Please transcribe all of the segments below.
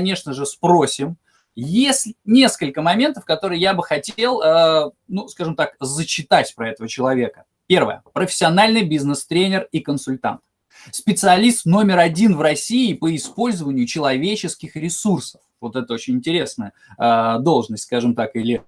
конечно же, спросим. Есть несколько моментов, которые я бы хотел, э, ну, скажем так, зачитать про этого человека. Первое. Профессиональный бизнес-тренер и консультант. Специалист номер один в России по использованию человеческих ресурсов. Вот это очень интересная э, должность, скажем так, или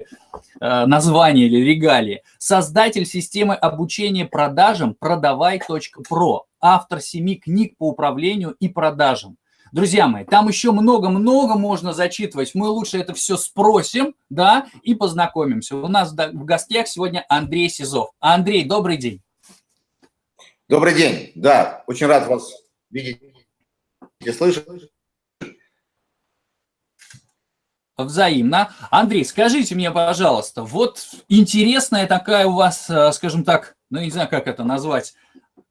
э, название, или регалии. Создатель системы обучения продажам продавай.про. Автор семи книг по управлению и продажам. Друзья мои, там еще много-много можно зачитывать. Мы лучше это все спросим, да, и познакомимся. У нас в гостях сегодня Андрей Сизов. Андрей, добрый день. Добрый день. Да, очень рад вас видеть и слышать. Взаимно. Андрей, скажите мне, пожалуйста, вот интересная такая у вас, э, скажем так, ну, не знаю, как это назвать,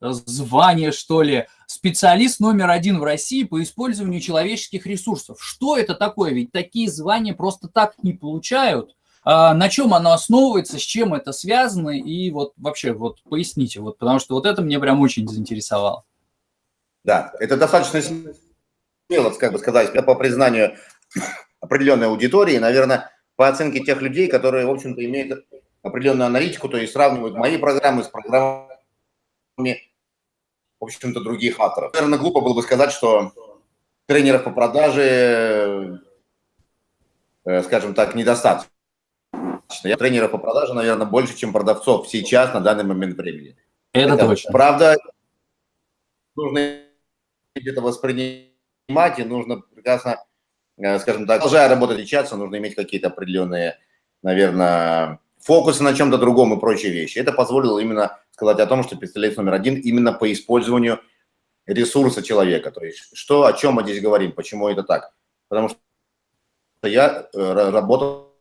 звание, что ли, специалист номер один в России по использованию человеческих ресурсов. Что это такое? Ведь такие звания просто так не получают. А на чем оно основывается, с чем это связано, и вот вообще вот поясните, вот, потому что вот это мне прям очень заинтересовало. Да, это достаточно смело, как бы сказать, по признанию определенной аудитории, наверное, по оценке тех людей, которые, в общем-то, имеют определенную аналитику, то есть сравнивают мои программы с программами в общем-то, других авторов. Наверное, глупо было бы сказать, что тренеров по продаже, э, скажем так, недостаточно. Я тренеров по продаже, наверное, больше, чем продавцов сейчас на данный момент времени. Это, это точно. Правда, нужно это воспринимать, и нужно прекрасно, э, скажем так, продолжая работать сейчас, нужно иметь какие-то определенные, наверное, фокусы на чем-то другом и прочие вещи. Это позволило именно сказать о том, что специалист номер один именно по использованию ресурса человека. То есть что, о чем мы здесь говорим, почему это так. Потому что я э, работал,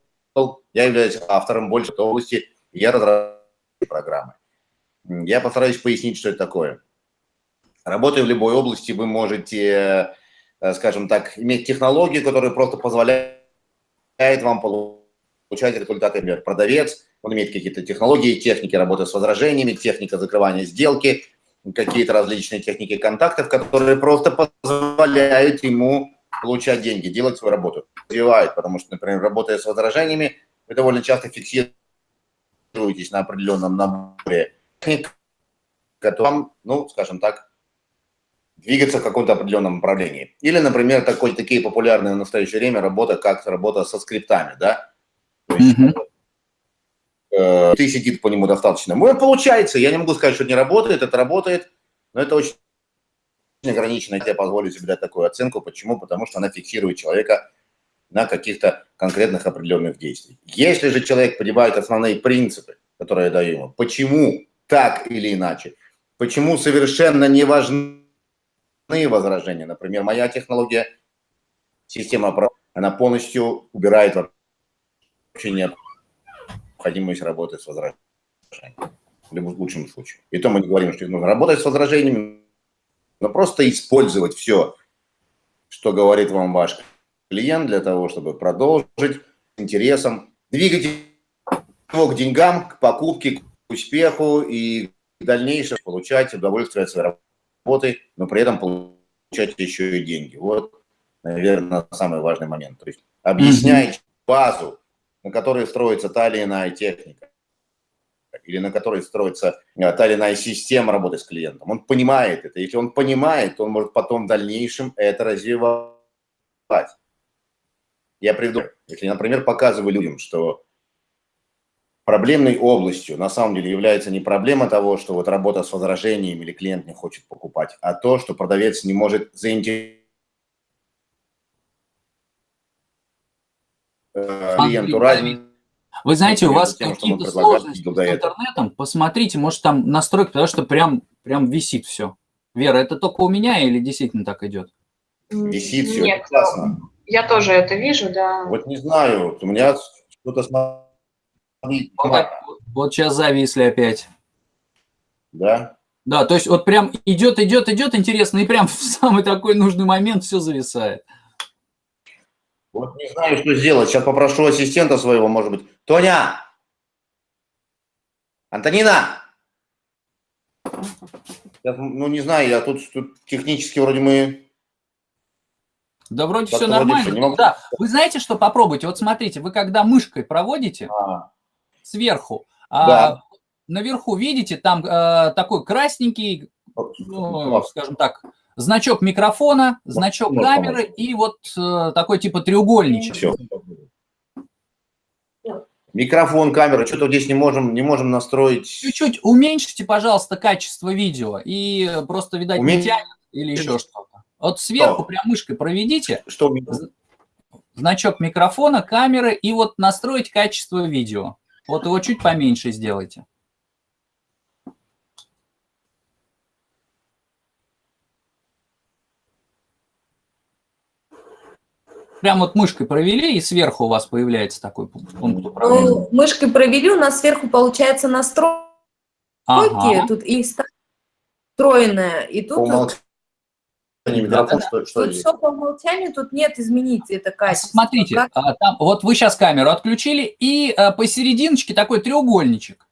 я являюсь автором больше области, я разрабатываю программы. Я постараюсь пояснить, что это такое. Работая в любой области, вы можете, э, скажем так, иметь технологию, которая просто позволяет вам получать результаты, например, продавец, он имеет какие-то технологии, техники работы с возражениями, техника закрывания сделки, какие-то различные техники контактов, которые просто позволяют ему получать деньги, делать свою работу. Развивает, потому что, например, работая с возражениями, вы довольно часто фиксируетесь на определенном наборе техник, которым, ну, скажем так, двигаться в каком-то определенном направлении. Или, например, такой, такие популярные в настоящее время работа, как работа со скриптами, да, есть, э, ты сидит по нему достаточно. Ну, получается, я не могу сказать, что не работает, это работает, но это очень ограничено. Я позволю себе дать такую оценку. Почему? Потому что она фиксирует человека на каких-то конкретных определенных действиях. Если же человек понимает основные принципы, которые я даю ему, почему так или иначе, почему совершенно не важны возражения. Например, моя технология, система, она полностью убирает вообще необходимость работы с возражениями. В любом лучшем случае. И то мы не говорим, что нужно работать с возражениями, но просто использовать все, что говорит вам ваш клиент для того, чтобы продолжить интересом, двигать его к деньгам, к покупке, к успеху и в дальнейшем получать удовольствие от своей работы, но при этом получать еще и деньги. Вот, наверное, самый важный момент. То есть объяснять базу, на которой строится та или иная техника, или на которой строится э, та или иная система работы с клиентом. Он понимает это. Если он понимает, то он может потом в дальнейшем это развивать. Я приведу, если, например, показываю людям, что проблемной областью на самом деле является не проблема того, что вот работа с возражением или клиент не хочет покупать, а то, что продавец не может заинтересовать клиенту разница. Вы знаете, у вас какие-то сложности с интернетом, посмотрите, может там настройка, потому что прям, прям висит все. Вера, это только у меня или действительно так идет? Висит все, Нет, классно. Я тоже это вижу, да. Вот не знаю, у меня что-то смотри. Вот, вот сейчас зависли опять. Да? Да, то есть вот прям идет, идет, идет, интересно, и прям в самый такой нужный момент все зависает. Вот не знаю, что сделать. Сейчас попрошу ассистента своего, может быть. Тоня! Антонина! Я, ну, не знаю, я тут, тут технически вроде мы... Да вроде все нормально. Ну, да. Вы знаете, что попробуйте? Вот смотрите, вы когда мышкой проводите а. сверху, а да. а наверху видите, там э, такой красненький, ну, скажем так, значок микрофона, значок камеры и вот э, такой типа треугольничек. Все. Микрофон, камера, что-то здесь не можем, не можем настроить. Чуть-чуть уменьшите, пожалуйста, качество видео и просто, видать, Умен... не тянет или еще что-то. Вот сверху что? прям мышкой проведите. Что? Значок микрофона, камеры и вот настроить качество видео. Вот его чуть поменьше сделайте. Прям вот мышкой провели, и сверху у вас появляется такой пункт, пункт управления. Ну, мышкой провели, у нас сверху получается настройки, ага. тут и встроенная, и тут... По микрофон, да, что, что тут все по умолчанию, тут нет изменить это качество. Смотрите, как... а, там, вот вы сейчас камеру отключили, и а, посерединочке такой треугольничек.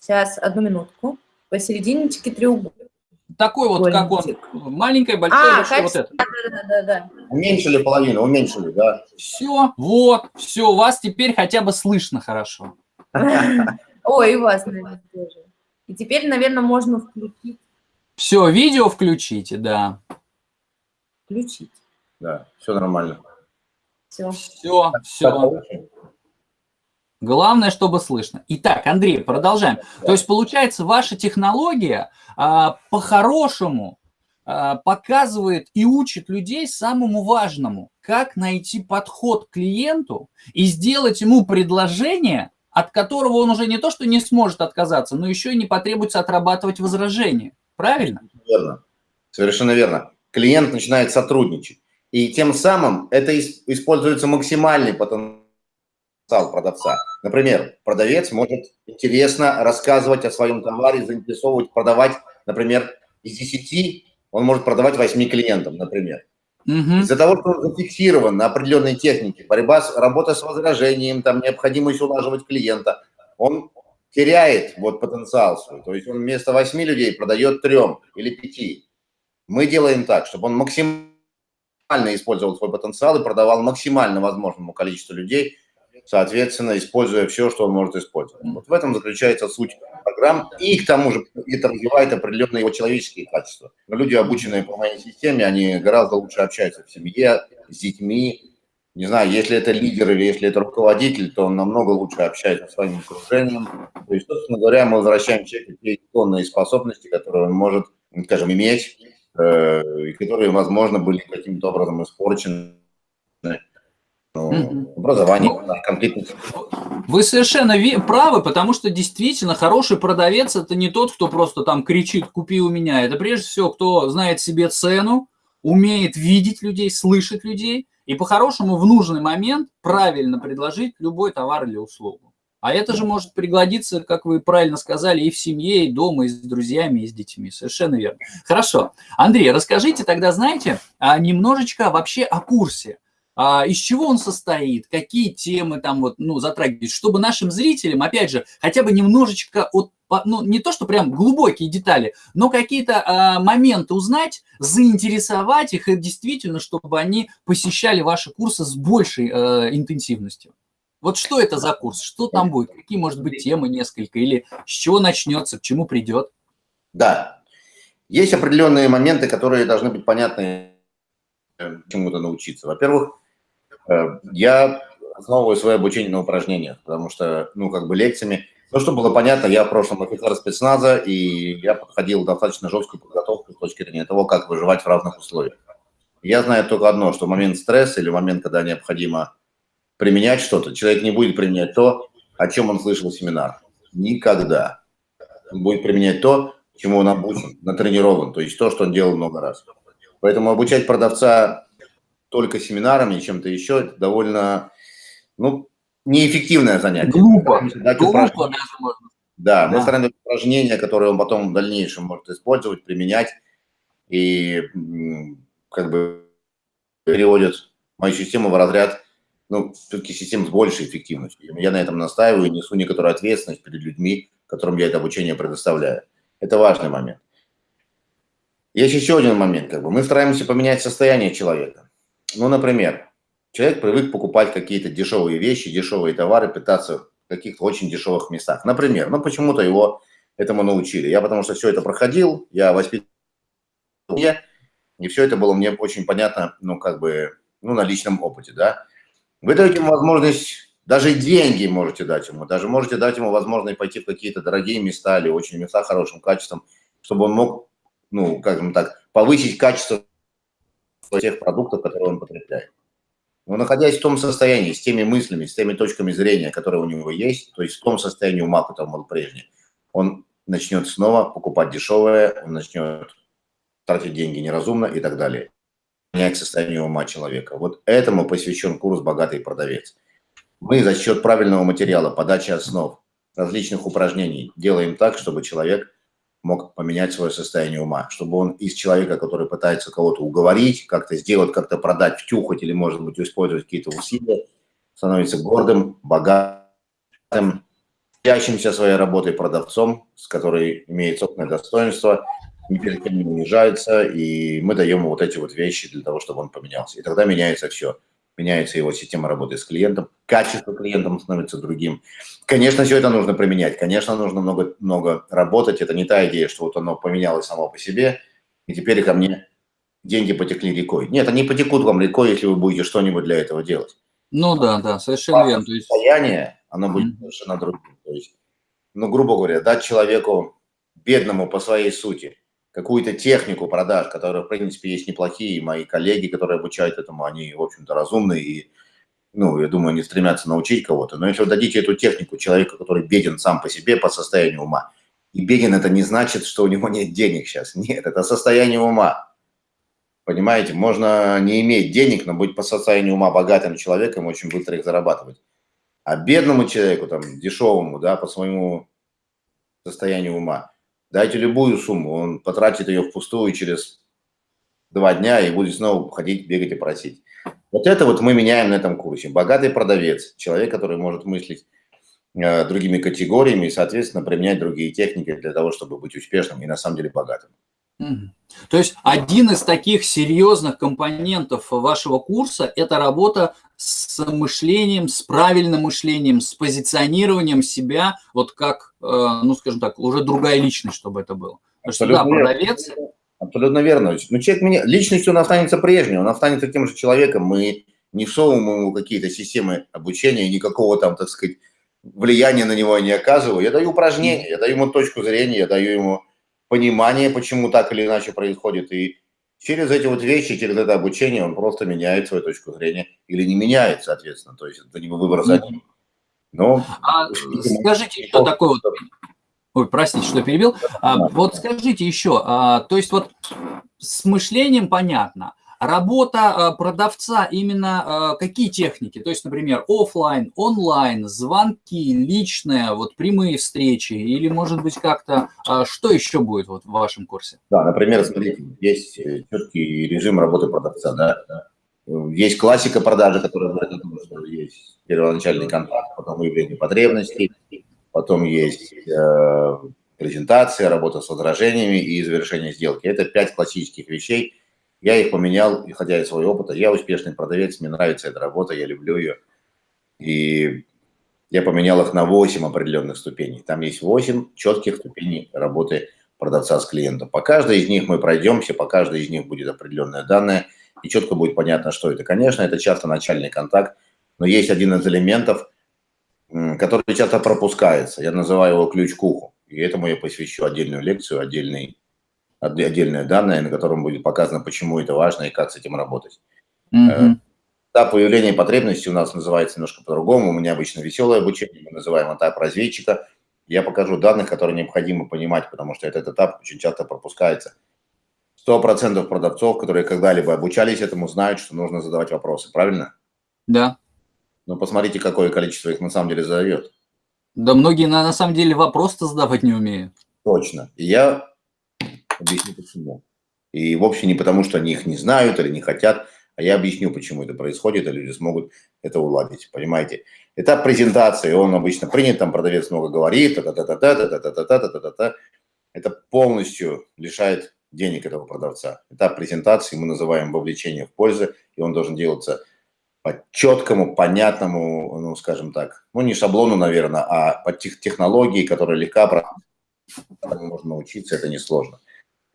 Сейчас, одну минутку. Посерединочке треугольничек такой вот, как он, маленькое, большое, а, большое, вот это. Да, да, да, да. Уменьшили половину, уменьшили, да. Все, вот, все, вас теперь хотя бы слышно хорошо. Ой, и вас, наверное, тоже. И теперь, наверное, можно включить. Все, видео включите, да. Включить. Да, все нормально. Все. Все, все. Главное, чтобы слышно. Итак, Андрей, продолжаем. То есть, получается, ваша технология а, по-хорошему а, показывает и учит людей самому важному, как найти подход к клиенту и сделать ему предложение, от которого он уже не то, что не сможет отказаться, но еще и не потребуется отрабатывать возражения. Правильно? Верно. Совершенно верно. Клиент начинает сотрудничать. И тем самым это используется максимальный потенциал продавца. Например, продавец может интересно рассказывать о своем товаре, заинтересовывать, продавать, например, из 10 он может продавать 8 клиентам, например. Угу. Из-за того, что он зафиксирован на определенной технике, борьба, с, работа с возражением, там необходимость улаживать клиента, он теряет вот потенциал свой. То есть он вместо 8 людей продает 3 или 5. Мы делаем так, чтобы он максимально использовал свой потенциал и продавал максимально возможному количеству людей, соответственно, используя все, что он может использовать. Вот в этом заключается суть программ, и к тому же это развивает определенные его человеческие качества. Люди, обученные по моей системе, они гораздо лучше общаются в семье, с детьми. Не знаю, если это лидер или если это руководитель, то он намного лучше общается с своим окружением. То есть, собственно говоря, мы возвращаем человеку те исконные способности, которые он может, скажем, иметь, э, и которые, возможно, были каким-то образом испорчены ну, образование, конфликтность. Вы совершенно правы, потому что действительно хороший продавец – это не тот, кто просто там кричит «купи у меня». Это прежде всего, кто знает себе цену, умеет видеть людей, слышать людей и по-хорошему в нужный момент правильно предложить любой товар или услугу. А это же может пригодиться, как вы правильно сказали, и в семье, и дома, и с друзьями, и с детьми. Совершенно верно. Хорошо. Андрей, расскажите тогда, знаете, а немножечко вообще о курсе а, из чего он состоит, какие темы там вот, ну, затрагивать, чтобы нашим зрителям, опять же, хотя бы немножечко от ну, не то, что прям глубокие детали, но какие-то а, моменты узнать, заинтересовать их, и действительно, чтобы они посещали ваши курсы с большей а, интенсивностью. Вот что это за курс, что там будет, какие, может быть, темы несколько, или с чего начнется, к чему придет? Да, есть определенные моменты, которые должны быть понятны э, чему-то научиться. Во-первых, я основываю свое обучение на упражнениях, потому что, ну, как бы лекциями, ну, чтобы было понятно, я в прошлом офицер спецназа, и я подходил достаточно жесткую подготовку с точки зрения того, как выживать в разных условиях. Я знаю только одно, что момент стресса или момент, когда необходимо применять что-то, человек не будет применять то, о чем он слышал в семинар. Никогда. Он будет применять то, чему он обучен, натренирован, то есть то, что он делал много раз. Поэтому обучать продавца только семинарами, чем-то еще, это довольно, ну, неэффективное занятие. Глупо. Глупо Да, мы стараемся упражнения, которые он потом в дальнейшем может использовать, применять, и как бы переводят мою систему в разряд, ну, все-таки систем с большей эффективностью. Я на этом настаиваю и несу некоторую ответственность перед людьми, которым я это обучение предоставляю. Это важный момент. Есть еще один момент, как бы мы стараемся поменять состояние человека. Ну, например, человек привык покупать какие-то дешевые вещи, дешевые товары, питаться в каких-то очень дешевых местах. Например, ну почему-то его этому научили. Я потому что все это проходил, я воспитывал, и все это было мне очень понятно, ну, как бы, ну, на личном опыте, да. Вы даете ему возможность, даже деньги можете дать ему, даже можете дать ему возможность пойти в какие-то дорогие места или очень места хорошим качеством, чтобы он мог, ну, скажем так, повысить качество тех продуктов, которые он потребляет. Но находясь в том состоянии, с теми мыслями, с теми точками зрения, которые у него есть, то есть в том состоянии ума, которым он прежний, он начнет снова покупать дешевое, он начнет тратить деньги неразумно и так далее. Менять состояние ума человека. Вот этому посвящен курс «Богатый продавец». Мы за счет правильного материала, подачи основ, различных упражнений делаем так, чтобы человек мог поменять свое состояние ума, чтобы он из человека, который пытается кого-то уговорить, как-то сделать, как-то продать, втюхать или, может быть, использовать какие-то усилия, становится гордым, богатым, гордящимся своей работой продавцом, с которой имеет собственное достоинство, ни перед кем не унижается, и мы даем ему вот эти вот вещи для того, чтобы он поменялся. И тогда меняется все. Меняется его система работы с клиентом, качество клиентом становится другим. Конечно, все это нужно применять, конечно, нужно много, много работать. Это не та идея, что вот оно поменялось само по себе, и теперь ко мне деньги потекли рекой. Нет, они потекут вам рекой, если вы будете что-нибудь для этого делать. Ну да, да, совершенно верно. Состояние, оно будет mm-hmm. совершенно другим. То есть, ну, грубо говоря, дать человеку бедному по своей сути какую-то технику продаж, которая, в принципе, есть неплохие. Мои коллеги, которые обучают этому, они, в общем-то, разумные и, ну, я думаю, они стремятся научить кого-то. Но если вы дадите эту технику человеку, который беден сам по себе по состоянию ума, и беден это не значит, что у него нет денег сейчас. Нет, это состояние ума. Понимаете, можно не иметь денег, но быть по состоянию ума богатым человеком, очень быстро их зарабатывать. А бедному человеку, там, дешевому, да, по своему состоянию ума, дайте любую сумму, он потратит ее впустую через два дня и будет снова ходить, бегать и просить. Вот это вот мы меняем на этом курсе. Богатый продавец, человек, который может мыслить э, другими категориями и, соответственно, применять другие техники для того, чтобы быть успешным и на самом деле богатым. То есть один из таких серьезных компонентов вашего курса – это работа с мышлением, с правильным мышлением, с позиционированием себя, вот как, э, ну, скажем так, уже другая личность, чтобы это было. Потому что, да, продавец… Абсолютно верно. Ну, человек меня, личностью он останется прежним, он останется тем же человеком. Мы не всовываем ему какие-то системы обучения, никакого там, так сказать, влияния на него не оказываю. Я даю упражнения, я даю ему точку зрения, я даю ему понимание, почему так или иначе происходит. И через эти вот вещи, через это обучение он просто меняет свою точку зрения или не меняет, соответственно. То есть это не выбор за ним. Но, а, скажите, что такое вот... Ой, простите, что перебил. А, вот скажите еще, а, то есть вот с мышлением понятно, Работа э, продавца именно э, какие техники? То есть, например, офлайн, онлайн, звонки, личные, вот прямые встречи или, может быть, как-то э, что еще будет вот в вашем курсе? Да, например, смотрите, есть четкий режим работы продавца, да, Есть классика продажи, которая говорит о том, что есть первоначальный контакт, потом выявление потребностей, потом есть презентация, работа с возражениями и завершение сделки. Это пять классических вещей – я их поменял, исходя из своего опыта. Я успешный продавец, мне нравится эта работа, я люблю ее. И я поменял их на 8 определенных ступеней. Там есть 8 четких ступеней работы продавца с клиентом. По каждой из них мы пройдемся, по каждой из них будет определенное данное, и четко будет понятно, что это. Конечно, это часто начальный контакт, но есть один из элементов, который часто пропускается. Я называю его ключ к уху. И этому я посвящу отдельную лекцию, отдельный отдельное данное, на котором будет показано, почему это важно и как с этим работать. Mm-hmm. Этап появления потребности у нас называется немножко по-другому. У меня обычно веселое обучение, мы называем этап разведчика. Я покажу данных, которые необходимо понимать, потому что этот этап очень часто пропускается. Сто процентов продавцов, которые когда-либо обучались этому, знают, что нужно задавать вопросы, правильно? Да. Ну, посмотрите, какое количество их на самом деле задает. Да многие на, на самом деле вопрос-то задавать не умеют. Точно. И я Объясню почему. И вовсе не потому, что они их не знают или не хотят, а я объясню, почему это происходит, и люди смогут это уладить, понимаете. Этап презентации, он обычно принят, там продавец много говорит, та та та та та та та та та та та та это полностью лишает денег этого продавца. Этап презентации мы называем вовлечение в пользу, и он должен делаться по четкому, понятному, ну, скажем так, ну, не шаблону, наверное, а по тех технологии, которые легко можно научиться, это несложно.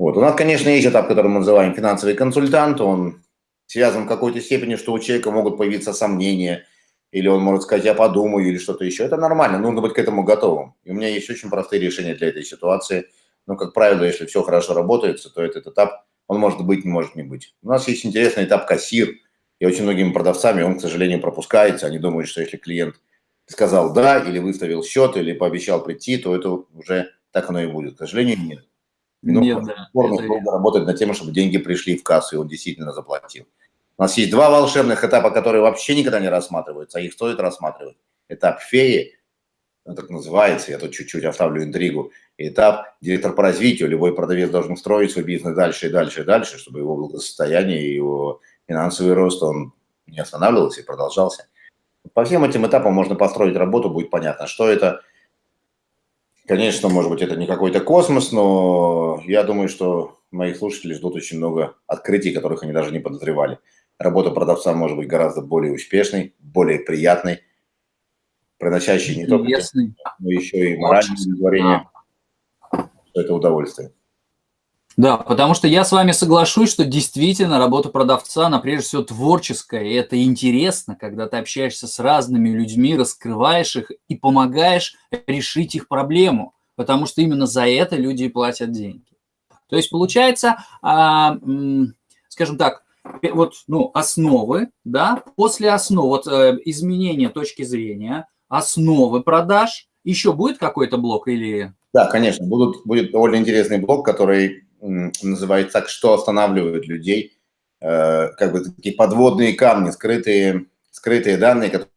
Вот. У нас, конечно, есть этап, который мы называем финансовый консультант, он связан в какой-то степени, что у человека могут появиться сомнения, или он может сказать, я подумаю, или что-то еще. Это нормально, нужно быть к этому готовым. И у меня есть очень простые решения для этой ситуации. Но, как правило, если все хорошо работает, то этот этап, он может быть, не может не быть. У нас есть интересный этап кассир – и очень многими продавцами он, к сожалению, пропускается. Они думают, что если клиент сказал «да» или выставил счет, или пообещал прийти, то это уже так оно и будет. К сожалению, нет. Но нет, да. Долго работать над тем, чтобы деньги пришли в кассу, и он действительно заплатил. У нас есть два волшебных этапа, которые вообще никогда не рассматриваются, а их стоит рассматривать. Этап феи, он так называется, я тут чуть-чуть оставлю интригу. этап директор по развитию. Любой продавец должен строить свой бизнес дальше и дальше и дальше, чтобы его благосостояние и его финансовый рост, он не останавливался и продолжался. По всем этим этапам можно построить работу, будет понятно, что это. Конечно, может быть, это не какой-то космос, но я думаю, что моих слушателей ждут очень много открытий, которых они даже не подозревали. Работа продавца может быть гораздо более успешной, более приятной, приносящей не только но еще и моральное удовлетворение, это удовольствие. Да, потому что я с вами соглашусь, что действительно работа продавца, она прежде всего творческая, и это интересно, когда ты общаешься с разными людьми, раскрываешь их и помогаешь решить их проблему, потому что именно за это люди и платят деньги. То есть получается, а, скажем так, вот ну, основы, да, после основ, вот э, изменения точки зрения, основы продаж, еще будет какой-то блок или... Да, конечно, будут, будет довольно интересный блок, который называется так, что останавливает людей, э, как бы такие подводные камни, скрытые, скрытые данные, которые,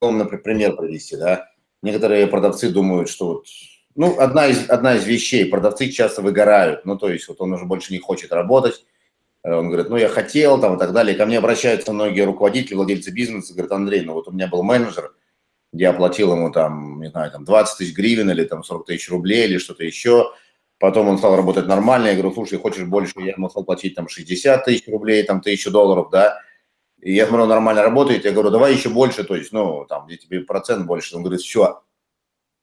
например, привести, да. Некоторые продавцы думают, что вот, ну, одна из, одна из вещей, продавцы часто выгорают, ну, то есть вот он уже больше не хочет работать, э, он говорит, ну, я хотел, там, и так далее. Ко мне обращаются многие руководители, владельцы бизнеса, говорят, Андрей, ну, вот у меня был менеджер, я оплатил ему, там, не знаю, там, 20 тысяч гривен или там 40 тысяч рублей или что-то еще, Потом он стал работать нормально. Я говорю, слушай, хочешь больше? Я ему стал платить там 60 тысяч рублей, там тысячу долларов, да. И я смотрю, нормально работает. Я говорю, давай еще больше, то есть, ну, там, где тебе процент больше. Он говорит, все,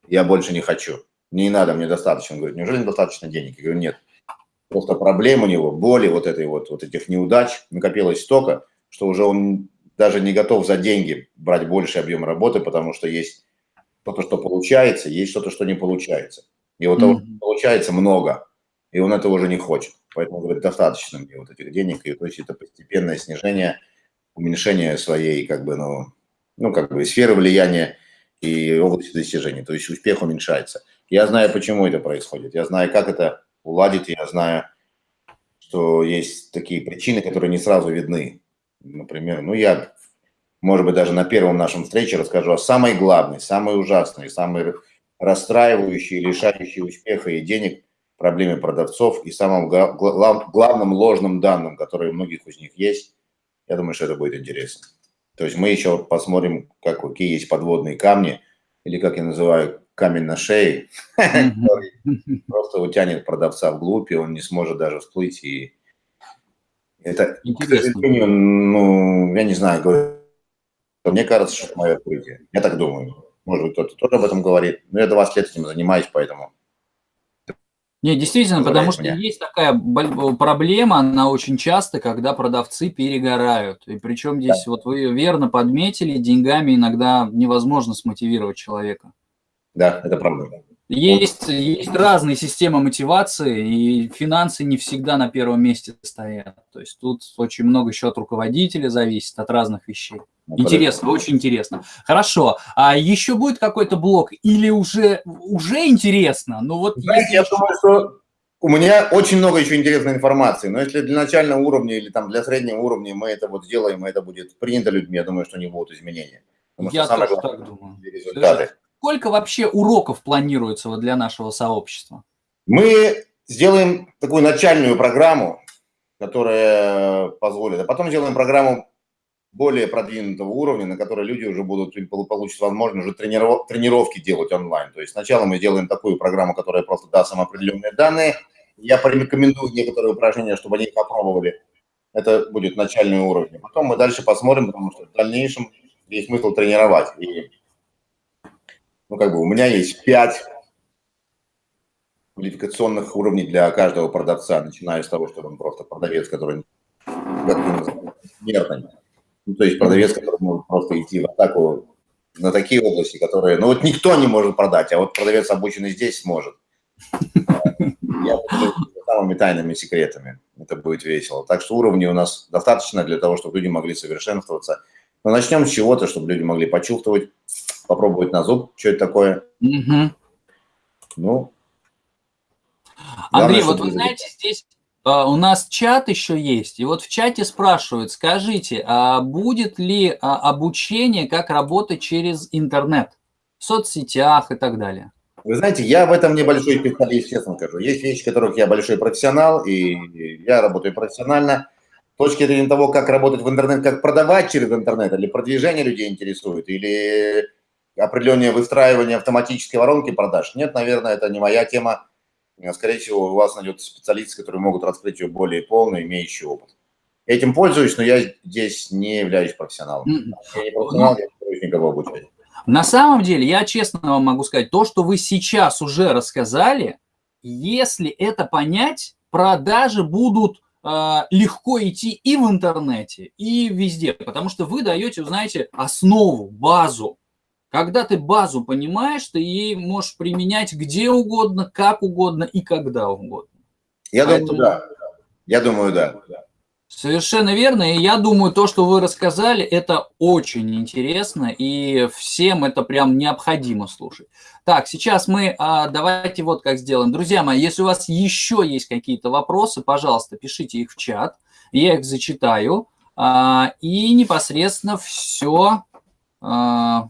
я больше не хочу. Не надо, мне достаточно. Он говорит, неужели недостаточно денег? Я говорю, нет. Просто проблем у него, боли вот этой вот, вот этих неудач накопилось столько, что уже он даже не готов за деньги брать больше объем работы, потому что есть что-то, что получается, есть что-то, что не получается. И вот mm-hmm. Получается много, и он этого уже не хочет. Поэтому, говорит, достаточно мне вот этих денег. И то есть это постепенное снижение, уменьшение своей, как бы, ну, ну, как бы сферы влияния и области достижений. То есть успех уменьшается. Я знаю, почему это происходит. Я знаю, как это уладить. Я знаю, что есть такие причины, которые не сразу видны. Например, ну, я, может быть, даже на первом нашем встрече расскажу о самой главной, самой ужасной, самой расстраивающие, лишающие успеха и денег проблеме продавцов и самым главным ложным данным, которые у многих из них есть. Я думаю, что это будет интересно. То есть мы еще посмотрим, как, какие есть подводные камни, или как я называю, камень на шее, который просто утянет продавца вглубь, и он не сможет даже всплыть. И это, к сожалению, ну, я не знаю, говорю, мне кажется, что это мое открытие. Я так думаю. Может быть, кто-то тоже об этом говорит. Но я 20 лет этим занимаюсь, поэтому... Не, действительно, потому что меня. есть такая проблема, она очень часто, когда продавцы перегорают. И причем здесь, да. вот вы верно подметили, деньгами иногда невозможно смотивировать человека. Да, это правда. Есть, есть разные системы мотивации, и финансы не всегда на первом месте стоят. То есть тут очень много еще от руководителя зависит, от разных вещей. Интересно, очень интересно. Хорошо. А еще будет какой-то блок или уже, уже интересно? Ну вот Знаете, я думаю, что у меня очень много еще интересной информации, но если для начального уровня или там для среднего уровня мы это вот сделаем, это будет принято людьми, я думаю, что не будут изменения. Потому я тоже так думаю. Результаты. Сколько вообще уроков планируется вот для нашего сообщества? Мы сделаем такую начальную программу, которая позволит, а потом сделаем программу более продвинутого уровня, на которой люди уже будут получить возможность уже тренировки делать онлайн. То есть сначала мы делаем такую программу, которая просто даст им определенные данные, Я порекомендую некоторые упражнения, чтобы они попробовали. Это будет начальный уровень. Потом мы дальше посмотрим, потому что в дальнейшем есть смысл тренировать. И, ну, как бы у меня есть пять квалификационных уровней для каждого продавца, начиная с того, что он просто продавец, который смертный. Ну, то есть продавец, который может просто идти в атаку на такие области, которые, ну вот никто не может продать, а вот продавец обученный здесь сможет. Я самыми тайными секретами. Это будет весело. Так что уровней у нас достаточно для того, чтобы люди могли совершенствоваться. Но начнем с чего-то, чтобы люди могли почувствовать, попробовать на зуб, что это такое. Угу. Ну, Андрей, вот вы знаете, здесь у нас чат еще есть, и вот в чате спрашивают, скажите, а будет ли а, обучение, как работать через интернет, в соцсетях и так далее? Вы знаете, я в этом небольшой специалист, честно скажу. Есть вещи, в которых я большой профессионал, и я работаю профессионально. С точки зрения того, как работать в интернет, как продавать через интернет, или продвижение людей интересует, или определенное выстраивание автоматической воронки продаж. Нет, наверное, это не моя тема. Скорее всего, у вас найдется специалисты, которые могут раскрыть ее более полно, имеющие опыт. Этим пользуюсь, но я здесь не являюсь профессионалом. Я не профессионал, я не никого обучать. На самом деле, я честно вам могу сказать, то, что вы сейчас уже рассказали, если это понять, продажи будут э, легко идти и в интернете, и везде, потому что вы даете, знаете, основу, базу. Когда ты базу понимаешь, ты ей можешь применять где угодно, как угодно и когда угодно. Я Поэтому... думаю, да. Я думаю, да. Совершенно верно. И я думаю, то, что вы рассказали, это очень интересно, и всем это прям необходимо слушать. Так, сейчас мы а, давайте вот как сделаем. Друзья мои, если у вас еще есть какие-то вопросы, пожалуйста, пишите их в чат, я их зачитаю, а, и непосредственно все а,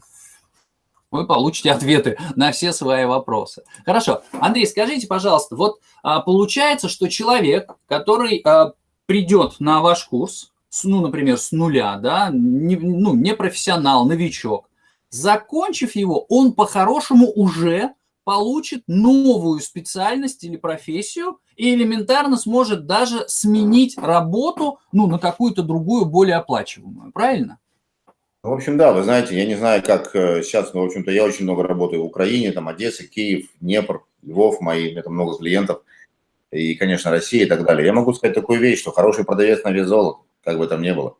вы получите ответы на все свои вопросы. Хорошо. Андрей, скажите, пожалуйста, вот а, получается, что человек, который а, придет на ваш курс, ну, например, с нуля, да, не, ну, не профессионал, новичок, закончив его, он по-хорошему уже получит новую специальность или профессию и элементарно сможет даже сменить работу ну, на какую-то другую, более оплачиваемую. Правильно? В общем, да, вы знаете, я не знаю, как э, сейчас, но, в общем-то, я очень много работаю в Украине, там, Одесса, Киев, Днепр, Львов, мои, у меня там много клиентов, и, конечно, Россия и так далее. Я могу сказать такую вещь, что хороший продавец на вес золота, как бы там ни было.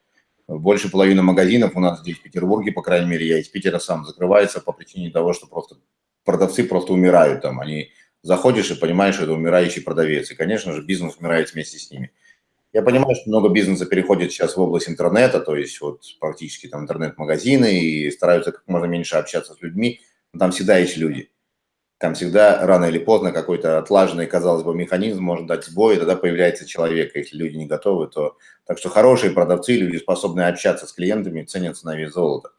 Больше половины магазинов у нас здесь в Петербурге, по крайней мере, я из Питера сам, закрывается по причине того, что просто продавцы просто умирают там. Они заходишь и понимаешь, что это умирающий продавец. И, конечно же, бизнес умирает вместе с ними. Я понимаю, что много бизнеса переходит сейчас в область интернета, то есть вот практически там интернет-магазины и стараются как можно меньше общаться с людьми, но там всегда есть люди. Там всегда рано или поздно какой-то отлаженный, казалось бы, механизм может дать сбой, и тогда появляется человек. Если люди не готовы, то... Так что хорошие продавцы, люди, способные общаться с клиентами, ценятся на вес золота.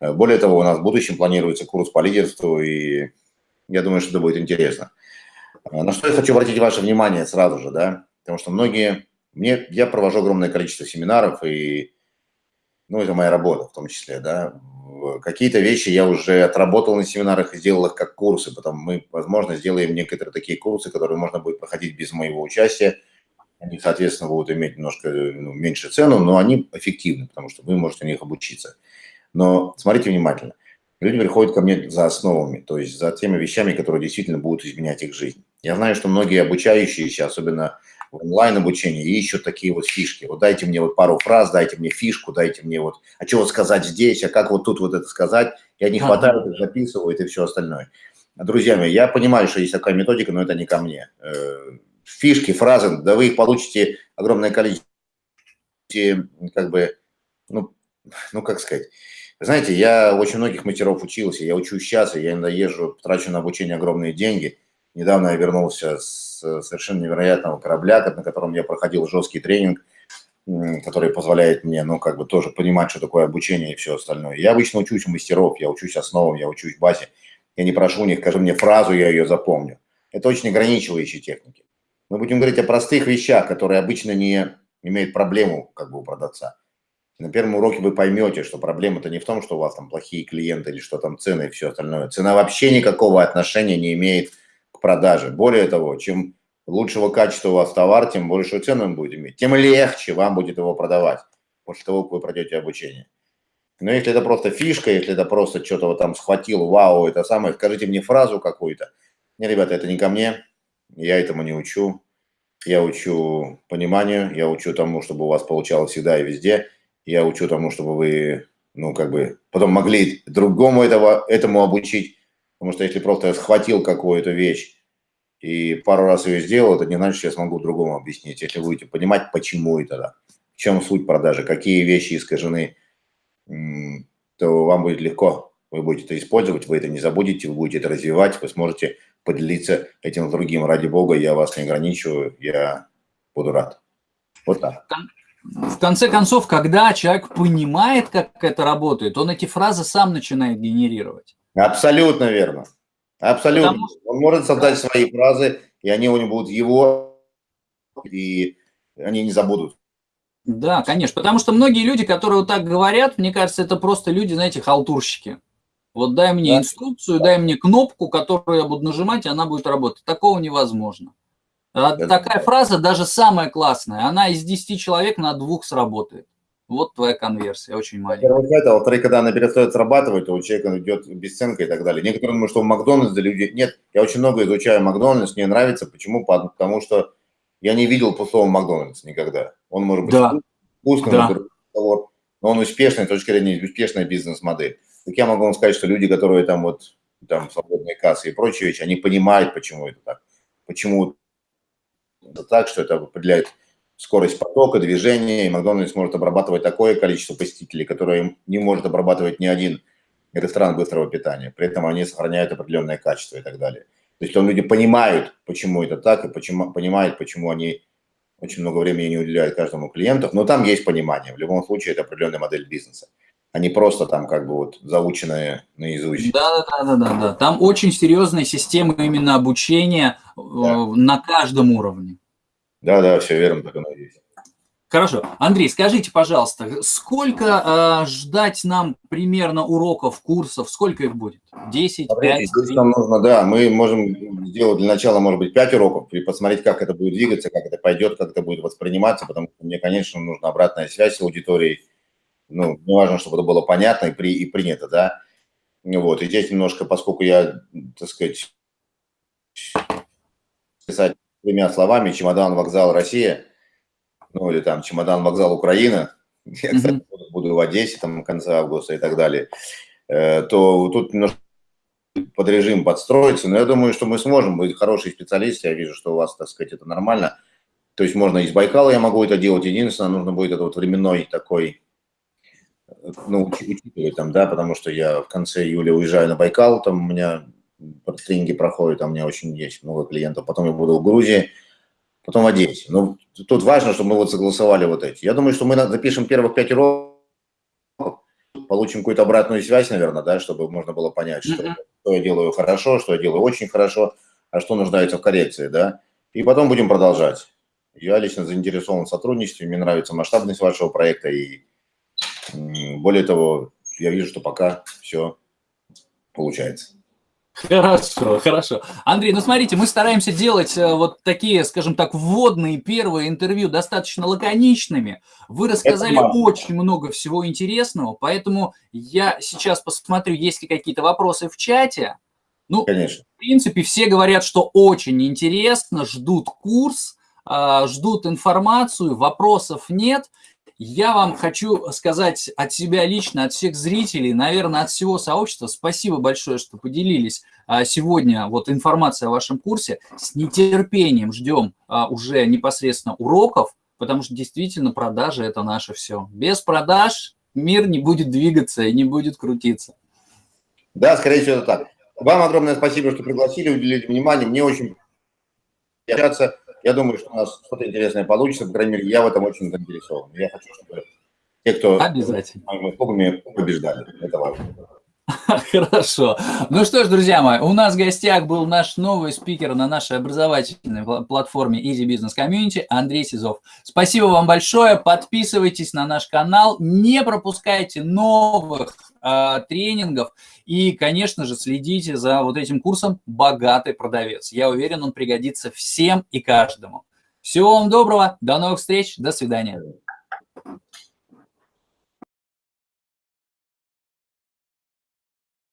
Э, более того, у нас в будущем планируется курс по лидерству, и я думаю, что это будет интересно. Э, на что я хочу обратить ваше внимание сразу же, да, потому что многие мне, я провожу огромное количество семинаров, и, ну, это моя работа в том числе, да. Какие-то вещи я уже отработал на семинарах и сделал их как курсы, потом мы, возможно, сделаем некоторые такие курсы, которые можно будет проходить без моего участия. Они, соответственно, будут иметь немножко ну, меньше цену, но они эффективны, потому что вы можете на них обучиться. Но смотрите внимательно. Люди приходят ко мне за основами, то есть за теми вещами, которые действительно будут изменять их жизнь. Я знаю, что многие обучающиеся, особенно онлайн обучение и ищут такие вот фишки. Вот дайте мне вот пару фраз, дайте мне фишку, дайте мне вот, а вот сказать здесь, а как вот тут вот это сказать, и они хватают, их записывают и все остальное. Друзья мои, я понимаю, что есть такая методика, но это не ко мне. Э, фишки, фразы, да вы их получите огромное количество, как бы, ну, ну как сказать, знаете, я очень многих мастеров учился, я учусь сейчас, и я иногда езжу, трачу на обучение огромные деньги. Недавно я вернулся с совершенно невероятного корабля, на котором я проходил жесткий тренинг, который позволяет мне, ну, как бы тоже понимать, что такое обучение и все остальное. Я обычно учусь у мастеров, я учусь основам, я учусь базе. Я не прошу у них, скажи мне фразу, я ее запомню. Это очень ограничивающие техники. Мы будем говорить о простых вещах, которые обычно не имеют проблему как бы у продавца. На первом уроке вы поймете, что проблема-то не в том, что у вас там плохие клиенты или что там цены и все остальное. Цена вообще никакого отношения не имеет продажи. Более того, чем лучшего качества у вас товар, тем большую цену он будет иметь, тем легче вам будет его продавать после того, как вы пройдете обучение. Но если это просто фишка, если это просто что-то вот там схватил, вау, это самое, скажите мне фразу какую-то. Не, ребята, это не ко мне, я этому не учу. Я учу пониманию, я учу тому, чтобы у вас получалось всегда и везде. Я учу тому, чтобы вы, ну, как бы, потом могли другому этого, этому обучить. Потому что если просто я схватил какую-то вещь и пару раз ее сделал, это не значит, что я смогу другому объяснить. Если будете понимать, почему это да, в чем суть продажи, какие вещи искажены, то вам будет легко. Вы будете это использовать, вы это не забудете, вы будете это развивать, вы сможете поделиться этим с другим. Ради бога, я вас не ограничиваю, я буду рад. Вот так. В конце концов, когда человек понимает, как это работает, он эти фразы сам начинает генерировать. Абсолютно верно. Абсолютно. Потому... Он может создать свои фразы, и они у него будут его, и они не забудут. Да, конечно. Потому что многие люди, которые вот так говорят, мне кажется, это просто люди, знаете, халтурщики. Вот дай мне да. инструкцию, дай мне кнопку, которую я буду нажимать, и она будет работать. Такого невозможно. А это... Такая фраза, даже самая классная, она из 10 человек на двух сработает. Вот твоя конверсия, очень маленькая. Во-первых, это, во-вторых, когда она перестает срабатывать, то у человека идет бесценка и так далее. Некоторые думают, что в Макдональдсе люди... Нет, я очень много изучаю Макдональдс, мне нравится. Почему? Потому что я не видел пустого Макдональдс никогда. Он может быть да. вкусным, да. но он успешный, с точки зрения успешная бизнес-модель. Так я могу вам сказать, что люди, которые там вот, там свободные кассы и прочие вещи, они понимают, почему это так. Почему это так, что это определяет скорость потока, движения, и Макдональдс может обрабатывать такое количество посетителей, которое не может обрабатывать ни один ресторан быстрого питания. При этом они сохраняют определенное качество и так далее. То есть люди понимают, почему это так, и почему, понимают, почему они очень много времени не уделяют каждому клиенту, но там есть понимание. В любом случае, это определенная модель бизнеса, а не просто там как бы вот заученная наизусть. Да, да, да, да, да. Там очень серьезная система именно обучения э, да. на каждом уровне. Да, да, все верно, так оно и есть. Хорошо. Андрей, скажите, пожалуйста, сколько э, ждать нам примерно уроков, курсов? Сколько их будет? 10, Смотрите, 5? Нам нужно, да, мы можем сделать для начала, может быть, 5 уроков и посмотреть, как это будет двигаться, как это пойдет, как это будет восприниматься, потому что мне, конечно, нужна обратная связь с аудиторией. Ну, мне важно, чтобы это было понятно и, при, и принято, да. Вот, и здесь немножко, поскольку я, так сказать, писать тремя словами «Чемодан, вокзал, Россия», ну или там «Чемодан, вокзал, Украина», я, кстати, буду в Одессе там в конце августа и так далее, э, то тут немножко под режим подстроиться, но я думаю, что мы сможем быть хорошие специалисты, я вижу, что у вас, так сказать, это нормально. То есть можно из Байкала я могу это делать, единственное, нужно будет это вот временной такой, ну, учитывать там, да, потому что я в конце июля уезжаю на Байкал, там у меня тренинги проходят, а у меня очень есть много клиентов. Потом я буду в Грузии, потом в Одессе. Ну, тут важно, чтобы мы вот согласовали вот эти. Я думаю, что мы запишем первых пять уроков, получим какую-то обратную связь, наверное, да, чтобы можно было понять, что, что я делаю хорошо, что я делаю очень хорошо, а что нуждается в коррекции, да. И потом будем продолжать. Я лично заинтересован в сотрудничестве, мне нравится масштабность вашего проекта, и более того, я вижу, что пока все получается. Хорошо, хорошо. Андрей, ну смотрите, мы стараемся делать э, вот такие, скажем так, вводные первые интервью достаточно лаконичными. Вы рассказали очень много всего интересного, поэтому я сейчас посмотрю, есть ли какие-то вопросы в чате. Ну, Конечно. в принципе, все говорят, что очень интересно, ждут курс, а, ждут информацию, вопросов нет. Я вам хочу сказать от себя лично, от всех зрителей, наверное, от всего сообщества, спасибо большое, что поделились а, сегодня вот информацией о вашем курсе. С нетерпением ждем а, уже непосредственно уроков, потому что действительно продажи – это наше все. Без продаж мир не будет двигаться и не будет крутиться. Да, скорее всего, это так. Вам огромное спасибо, что пригласили, уделили внимание. Мне очень общаться. Я думаю, что у нас что-то интересное получится, по крайней мере, я в этом очень заинтересован. Я хочу, чтобы те, кто Обязательно. мы побеждали. Это важно. Хорошо. Ну что ж, друзья мои, у нас в гостях был наш новый спикер на нашей образовательной платформе Easy Business Community Андрей Сизов. Спасибо вам большое. Подписывайтесь на наш канал, не пропускайте новых э, тренингов и, конечно же, следите за вот этим курсом «Богатый продавец». Я уверен, он пригодится всем и каждому. Всего вам доброго, до новых встреч, до свидания.